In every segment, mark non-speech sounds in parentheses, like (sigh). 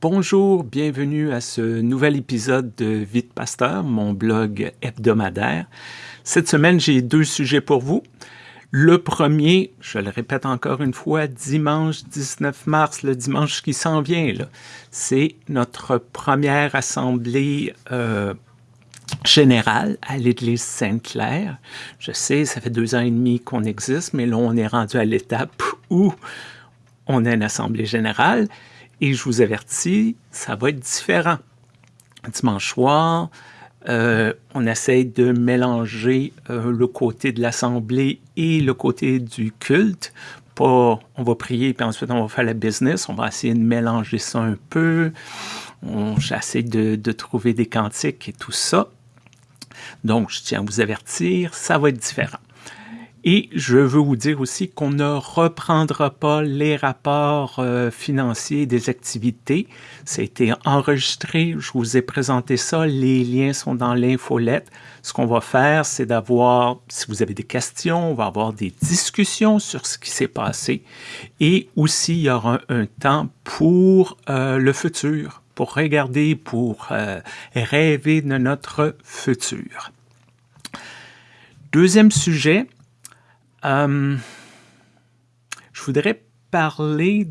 Bonjour, bienvenue à ce nouvel épisode de Vite Pasteur, mon blog hebdomadaire. Cette semaine, j'ai deux sujets pour vous. Le premier, je le répète encore une fois, dimanche 19 mars, le dimanche qui s'en vient, c'est notre première assemblée euh, générale à l'Église Sainte-Claire. Je sais, ça fait deux ans et demi qu'on existe, mais là, on est rendu à l'étape où on a une assemblée générale. Et je vous avertis, ça va être différent. Dimanche soir, euh, on essaye de mélanger euh, le côté de l'assemblée et le côté du culte. Pas, on va prier, puis ensuite on va faire la business. On va essayer de mélanger ça un peu. J'essaie de, de trouver des cantiques et tout ça. Donc, je tiens à vous avertir, ça va être différent. Et je veux vous dire aussi qu'on ne reprendra pas les rapports euh, financiers des activités. Ça a été enregistré, je vous ai présenté ça, les liens sont dans l'infolette. Ce qu'on va faire, c'est d'avoir, si vous avez des questions, on va avoir des discussions sur ce qui s'est passé. Et aussi, il y aura un, temps pour euh, le futur, pour regarder, pour euh, rêver de notre futur. Deuxième sujet, euh, je voudrais parler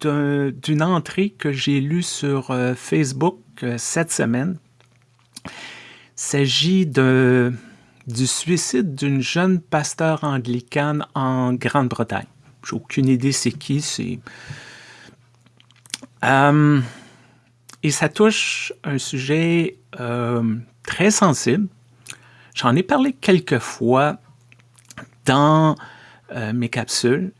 d'une entrée que j'ai lue sur euh, Facebook euh, cette semaine. Il s'agit du suicide d'une jeune pasteur anglicane en Grande-Bretagne. J'ai aucune idée c'est qui, c'est... et ça touche un sujet très sensible. J'en ai parlé quelques fois dans euh, mes capsules.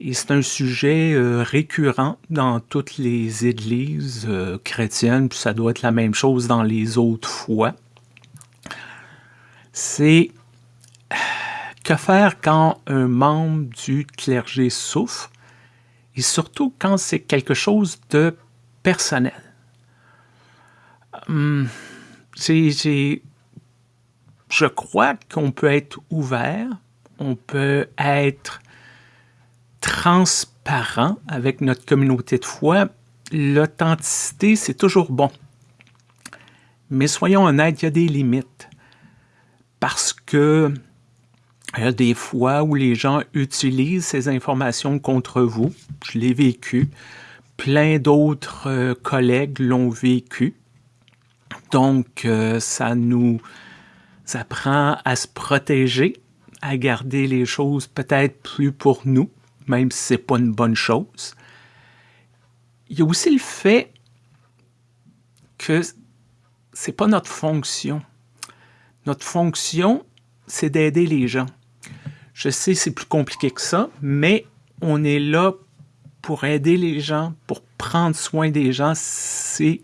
Et c'est un sujet euh, récurrent dans toutes les églises euh, chrétiennes, puis ça doit être la même chose dans les autres fois. C'est (sighs) que faire quand un membre du clergé souffre, et surtout quand c'est quelque chose de personnel? Hum, je crois qu'on peut être ouvert on peut être transparent avec notre communauté de foi. L'authenticité, c'est toujours bon. Mais soyons honnêtes, il y a des limites. Parce que il y a des fois où les gens utilisent ces informations contre vous. Je l'ai vécu. Plein d'autres euh, collègues l'ont vécu. Donc, euh, ça nous apprend à se protéger à garder les choses peut-être plus pour nous, même si ce n'est pas une bonne chose. Il y a aussi le fait que ce n'est pas notre fonction. Notre fonction, c'est d'aider les gens. Je sais, c'est plus compliqué que ça, mais on est là pour aider les gens, pour prendre soin des gens. C'est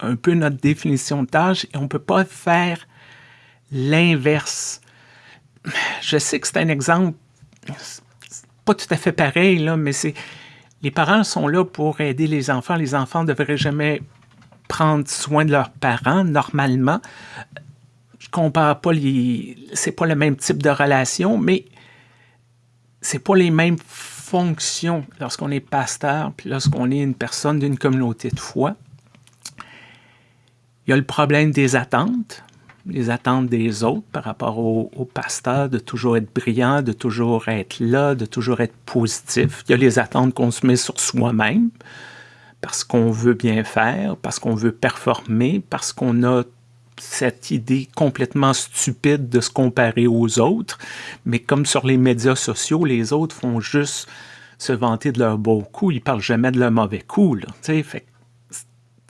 un peu notre définition de tâche et on ne peut pas faire l'inverse je sais que c'est un exemple pas tout à fait pareil, là, mais c'est les parents sont là pour aider les enfants. Les enfants ne devraient jamais prendre soin de leurs parents normalement. Je compare pas les. C'est pas le même type de relation, mais c'est pas les mêmes fonctions lorsqu'on est pasteur puis lorsqu'on est une personne d'une communauté de foi. Il y a le problème des attentes les attentes des autres par rapport au, pasteur, de toujours être brillant, de toujours être là, de toujours être positif. Il y a les attentes qu'on se met sur soi-même parce qu'on veut bien faire, parce qu'on veut performer, parce qu'on a cette idée complètement stupide de se comparer aux autres. Mais comme sur les médias sociaux, les autres font juste se vanter de leurs beaux coups, ils parlent jamais de leurs mauvais coups.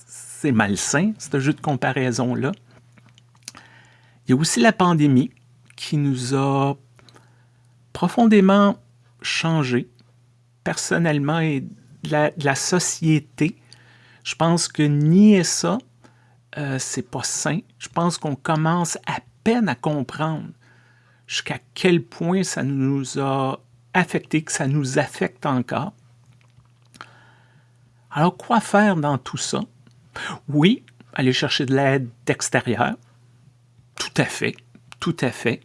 C'est malsain, ce jeu de comparaison-là. Il y a aussi la pandémie qui nous a profondément changé personnellement et de la, société. Je pense que nier ça, euh, c'est pas sain. Je pense qu'on commence à peine à comprendre jusqu'à quel point ça nous a affecté, que ça nous affecte encore. Alors, quoi faire dans tout ça? Oui, aller chercher de l'aide extérieure, tout à fait, tout à fait.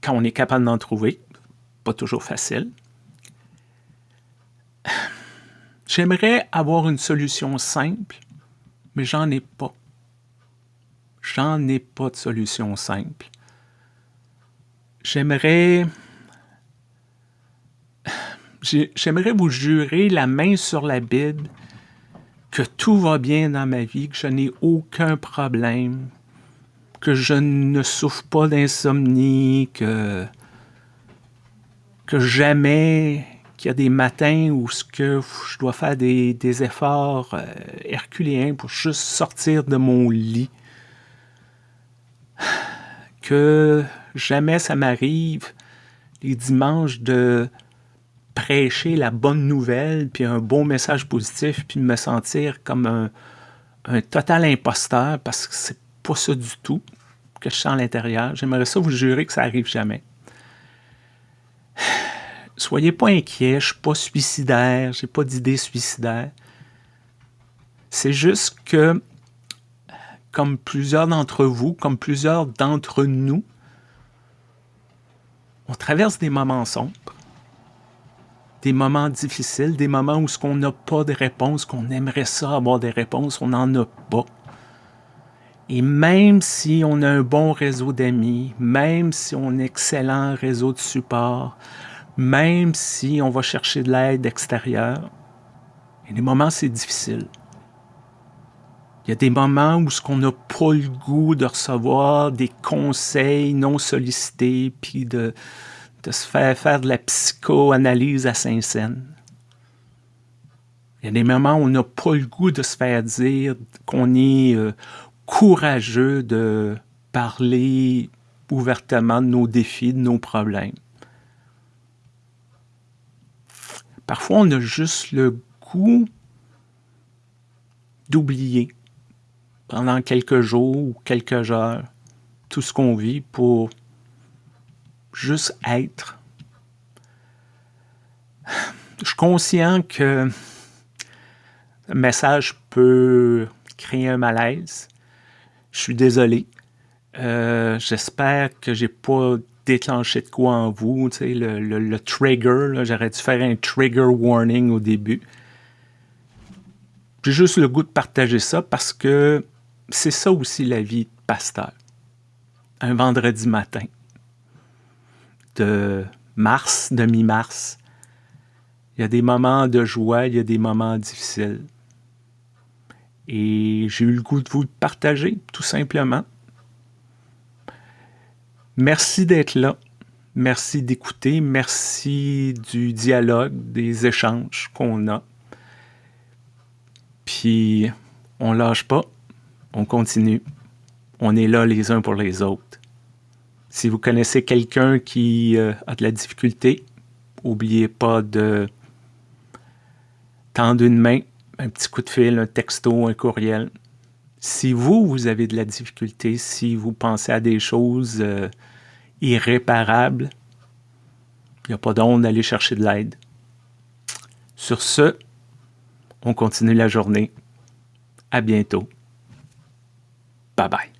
Quand on est capable d'en trouver, pas toujours facile. J'aimerais avoir une solution simple, mais j'en ai pas. J'en ai pas de solution simple. J'aimerais... J'aimerais vous jurer la main sur la Bible que tout va bien dans ma vie, que je n'ai aucun problème, que je ne souffre pas d'insomnie, que, jamais qu'il y a des matins où ce que je dois faire des, efforts euh, herculéens pour juste sortir de mon lit. Que jamais ça m'arrive les dimanches de prêcher la bonne nouvelle, puis un bon message positif, puis me sentir comme un, un total imposteur, parce que c'est pas ça du tout que je sens à l'intérieur. J'aimerais ça vous jurer que ça arrive jamais. (sighs) Soyez pas inquiets, je suis pas suicidaire, j'ai pas d'idée suicidaire. C'est juste que, comme plusieurs d'entre vous, comme plusieurs d'entre nous, on traverse des moments sombres des moments difficiles, des moments où ce qu'on n'a pas de réponse, qu'on aimerait ça avoir des réponses, on n'en a pas. Et même si on a un bon réseau d'amis, même si on a un excellent réseau de support, même si on va chercher de l'aide extérieure, il y a des moments c'est difficile. Il y a des moments où ce qu'on n'a pas le goût de recevoir des conseils non sollicités, puis de, se faire faire de la psychoanalyse à Saint-Saëns. Il y a des moments où on n'a pas le goût de se faire dire qu'on est euh, courageux de parler ouvertement de nos défis, de nos problèmes. Parfois, on a juste le goût d'oublier pendant quelques jours ou quelques heures tout ce qu'on vit pour juste être. Je suis conscient que le message peut créer un malaise. Je suis désolé. Euh, j'espère que j'ai pas déclenché de quoi en vous. Tu sais, le, trigger, j'aurais dû faire un trigger warning au début. J'ai juste le goût de partager ça parce que c'est ça aussi la vie de pasteur. Un vendredi matin de mars, de mi-mars. Il y a des moments de joie, il y a des moments difficiles. Et j'ai eu le goût de vous le partager, tout simplement. Merci d'être là. Merci d'écouter. Merci du dialogue, des échanges qu'on a. Puis, on lâche pas. On continue. On est là les uns pour les autres. Si vous connaissez quelqu'un qui euh, a de la difficulté, n'oubliez pas de tendre une main, un petit coup de fil, un texto, un courriel. Si vous, vous avez de la difficulté, si vous pensez à des choses euh, irréparables, il n'y a pas d'onde d'aller chercher de l'aide. Sur ce, on continue la journée. À bientôt. Bye bye.